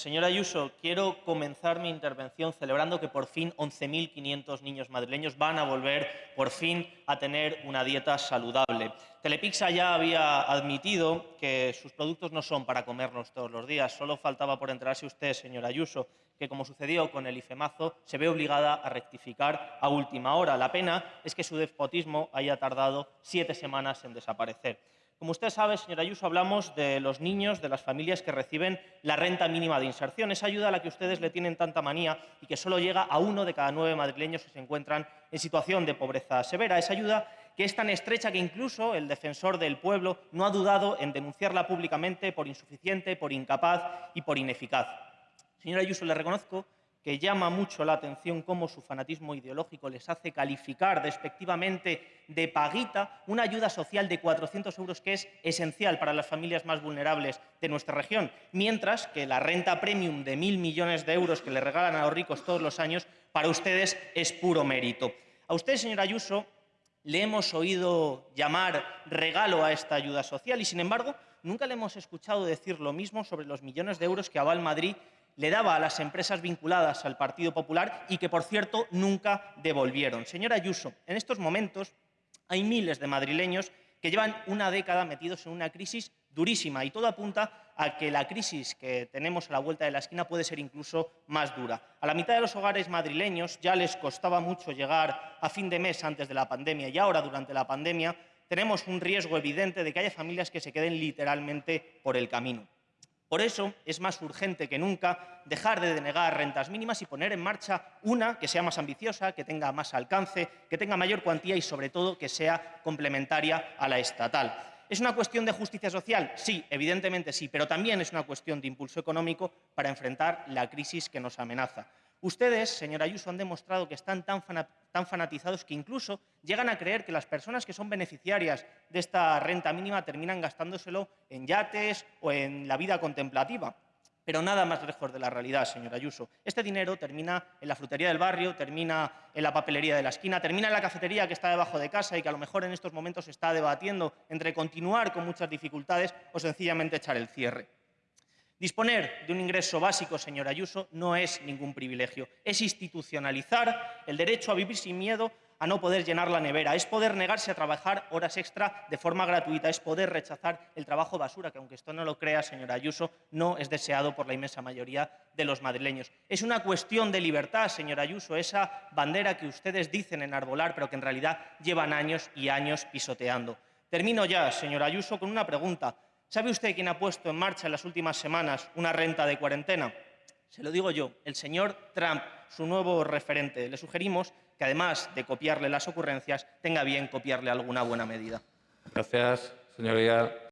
Señora Ayuso, quiero comenzar mi intervención celebrando que por fin 11.500 niños madrileños van a volver por fin a tener una dieta saludable. Telepizza ya había admitido que sus productos no son para comernos todos los días. Solo faltaba por enterarse usted, señora Ayuso, que como sucedió con el IFEMAZO, se ve obligada a rectificar a última hora. La pena es que su despotismo haya tardado siete semanas en desaparecer. Como usted sabe, señora Ayuso, hablamos de los niños, de las familias que reciben la renta mínima de inserción, esa ayuda a la que ustedes le tienen tanta manía y que solo llega a uno de cada nueve madrileños que se encuentran en situación de pobreza severa. Esa ayuda que es tan estrecha que incluso el defensor del pueblo no ha dudado en denunciarla públicamente por insuficiente, por incapaz y por ineficaz. Señora Ayuso, le reconozco que llama mucho la atención cómo su fanatismo ideológico les hace calificar despectivamente de paguita una ayuda social de 400 euros que es esencial para las familias más vulnerables de nuestra región, mientras que la renta premium de mil millones de euros que le regalan a los ricos todos los años para ustedes es puro mérito. A usted, señora Ayuso, le hemos oído llamar regalo a esta ayuda social y, sin embargo, nunca le hemos escuchado decir lo mismo sobre los millones de euros que Aval Madrid le daba a las empresas vinculadas al Partido Popular y que, por cierto, nunca devolvieron. Señora Ayuso, en estos momentos hay miles de madrileños que llevan una década metidos en una crisis durísima y todo apunta a que la crisis que tenemos a la vuelta de la esquina puede ser incluso más dura. A la mitad de los hogares madrileños ya les costaba mucho llegar a fin de mes antes de la pandemia y ahora, durante la pandemia, tenemos un riesgo evidente de que haya familias que se queden literalmente por el camino. Por eso es más urgente que nunca dejar de denegar rentas mínimas y poner en marcha una que sea más ambiciosa, que tenga más alcance, que tenga mayor cuantía y, sobre todo, que sea complementaria a la estatal. ¿Es una cuestión de justicia social? Sí, evidentemente sí, pero también es una cuestión de impulso económico para enfrentar la crisis que nos amenaza. Ustedes, señora Ayuso, han demostrado que están tan, fanatizados que incluso llegan a creer que las personas que son beneficiarias de esta renta mínima terminan gastándoselo en yates o en la vida contemplativa. Pero nada más lejos de la realidad, señora Ayuso. Este dinero termina en la frutería del barrio, termina en la papelería de la esquina, termina en la cafetería que está debajo de casa y que a lo mejor en estos momentos se está debatiendo entre continuar con muchas dificultades o sencillamente echar el cierre. Disponer de un ingreso básico, señor Ayuso, no es ningún privilegio. Es institucionalizar el derecho a vivir sin miedo a no poder llenar la nevera, es poder negarse a trabajar horas extra de forma gratuita, es poder rechazar el trabajo basura, que aunque esto no lo crea, señor Ayuso, no es deseado por la inmensa mayoría de los madrileños. Es una cuestión de libertad, señor Ayuso, esa bandera que ustedes dicen enarbolar, pero que en realidad llevan años y años pisoteando. Termino ya, señor Ayuso, con una pregunta. ¿Sabe usted quién ha puesto en marcha en las últimas semanas una renta de cuarentena? Se lo digo yo, el señor Trump, su nuevo referente. Le sugerimos que, además de copiarle las ocurrencias, tenga bien copiarle alguna buena medida. Gracias, señoría.